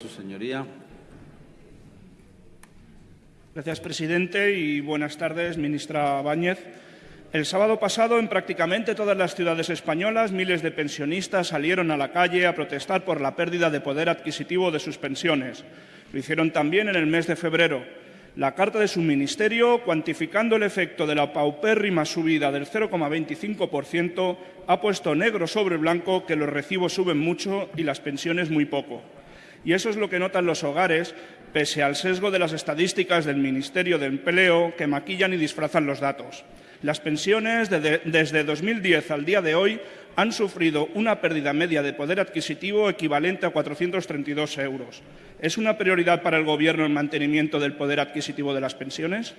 Su señoría. Gracias, presidente, y buenas tardes, ministra Báñez. El sábado pasado, en prácticamente todas las ciudades españolas, miles de pensionistas salieron a la calle a protestar por la pérdida de poder adquisitivo de sus pensiones. Lo hicieron también en el mes de febrero. La carta de su ministerio, cuantificando el efecto de la paupérrima subida del 0,25%, ha puesto negro sobre blanco que los recibos suben mucho y las pensiones muy poco. Y eso es lo que notan los hogares, pese al sesgo de las estadísticas del Ministerio de Empleo que maquillan y disfrazan los datos. Las pensiones desde 2010 al día de hoy han sufrido una pérdida media de poder adquisitivo equivalente a 432 euros. ¿Es una prioridad para el Gobierno el mantenimiento del poder adquisitivo de las pensiones?